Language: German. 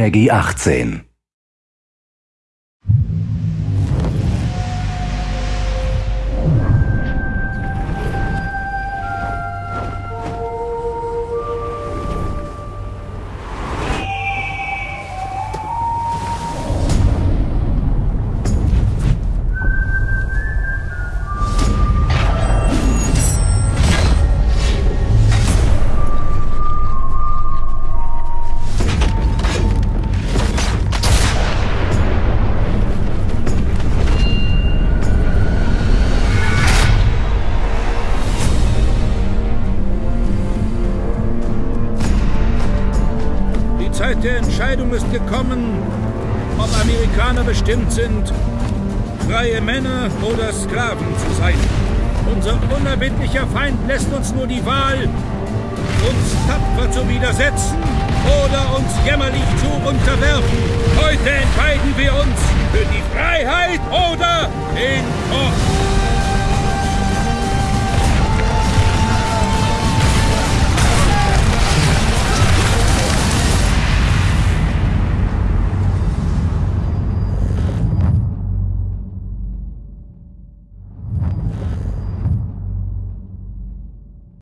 Peggy 18. Zeit der Entscheidung ist gekommen, ob Amerikaner bestimmt sind, freie Männer oder Sklaven zu sein. Unser unerbittlicher Feind lässt uns nur die Wahl, uns tapfer zu widersetzen oder uns jämmerlich zu unterwerfen. Heute entscheiden wir uns für die Freiheit oder den Tod.